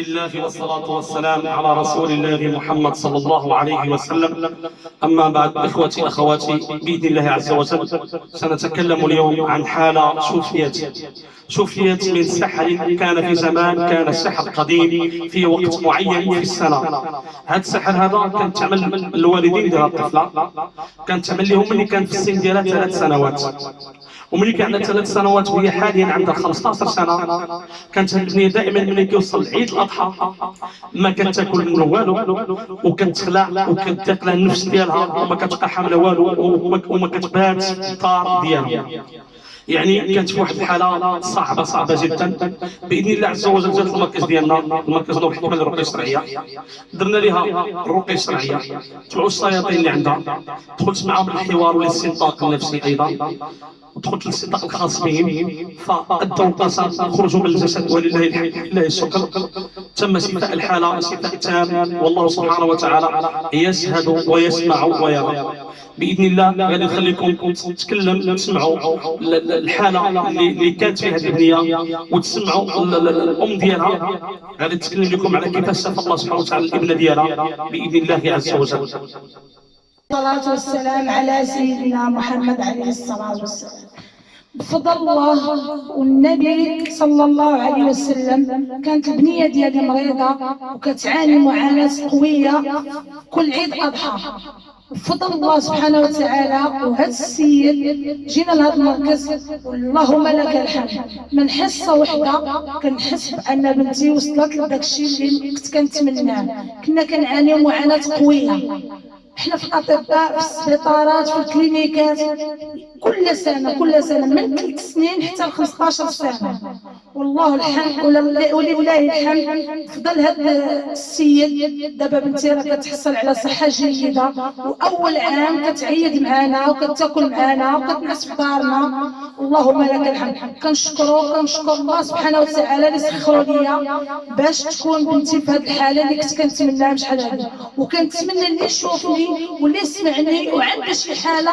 الله والصلاة والسلام على رسول الله محمد صلى الله عليه وسلم. أما بعد إخوتي أخواتي بإذن الله عز وجل سنتكلم اليوم عن حالة شوفيت شوفيت من سحر كان في زمان كان السحر قديم في وقت معين في السنة. هذا السحر هذا كان تعمل الوالدين ديال الطفلة كان تعمل لهم ملي كان في السن ديالها ثلاث سنوات. وملي كان عندها ثلاث سنوات وهي حاليا عندها 15 سنة كانت البنية دائما ملي كيوصل عيد الأضحى ما كانت تاكل منه والو وكتخلع وكتقلع النفس ديالها وما كتبقى حاملة والو وما كتبات الدار ديالها. يعني كانت في واحد الحالة صعبة صعبة جدا. بإذن الله عز وجل جات المركز ديالنا المركز نور الحكمه للرقيه الشرعية. درنا لها الرقيه الشرعية. تبعوا الشياطين اللي عندها. دخلت معاهم الحوار والاستنطاق النفسي أيضا. دخلت للاستنطاق الخاص بهم. فأدوا القصص خرجوا من الجسد ولله الحمد. لله الشكر. تم شفاء الحالة شفاء تام والله سبحانه وتعالى يشهد ويسمع ويرى. بإذن الله غادي نخليكم تتكلم تسمعوا الحالة اللي كانت فيها البنيه وتسمعوا الأم ديالها. غادي تتكلم لكم على كيفاش شفى الله سبحانه وتعالى الابنه ديالها؟ بإذن الله عز وجل. الصلاة والسلام على سيدنا محمد عليه الصلاة والسلام. بفضل الله والنبي صلى الله عليه وسلم كانت البنية ديالي مريضة وكتعاني معاناة قوية كل عيد أضحى. بفضل الله سبحانه وتعالى وهذا السيد جينا لهذا المركز اللهم لك الحمد. من حصة وحدة كنحس بأن بنتي وصلت لداك الشيء اللي كنت كنتمناه. كنا كنعاني معاناة قوية. إحنا في الأطباء في السبيطارات في الكلينيكات. كل سنة كل سنة من ثلاث سنين حتى ل 15 سنة. والله الحمد ولله الحمد. فضل هذا السيد. دابا بنتي راه كتحصل على صحة جيدة. وأول عام كتعيد معنا وكتاكل معنا وكتنعس في دارنا. اللهم لك الحمد. كنشكرو كنشكر الله سبحانه وتعالى اللي سخروا ليا باش تكون بنتي في هذه الحالة اللي كنت كنتمناها بشحال هذه وكنتمنى اللي يشوفني واللي يسمعني وعنده شي حالة؟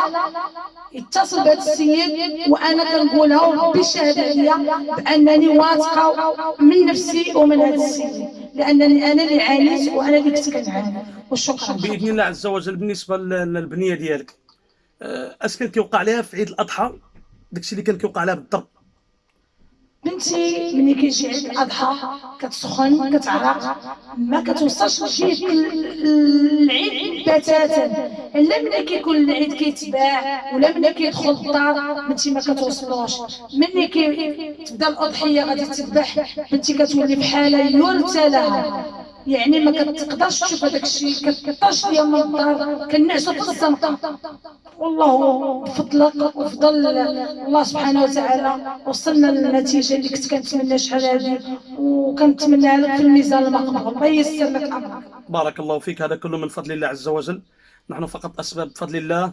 يتصل بهذا السيد وأنا كنقولها وربي عليا بأنني واثقة من نفسي ومن هذا السيد لأنني أنا اللي عانيت وأنا اللي كنت كنعاني. وشكرا. بإذن الله عز وجل بالنسبة للبنية ديالك. اش كان كيوقع لها في عيد الأضحى؟ داكشي اللي كان كيوقع لها بالضبط. بنتي ملي كيجي عيد الأضحى كتسخن كتعرق ما كتوصلش لجهه العيد بتاتا. الا ملي كيكون العيد كيتباع ولا ملي كيدخل الدار بنتي ما كتوصلوش. ملي كتبدا الأضحية غادي تذبح بنتي كتولي بحاله يرثى لها يعني ما كتقدرش تشوف هذاك الشيء كتطاش ليا من الدار كنعسو في الزنقه والله بفضلك وفضل الله سبحانه وتعالى. وصلنا للنتيجة اللي كنت كنتمنى شحال هذه. وكنتمنى لك في الميزان المقبول الله ييسر لك أمرك. بارك الله فيك. هذا كله من فضل الله عز وجل. نحن فقط أسباب بفضل الله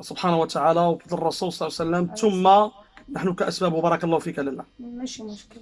سبحانه وتعالى وبفضل الرسول صلى الله عليه وسلم. ثم نحن كأسباب. وبارك الله فيك لله. ماشي مشكل.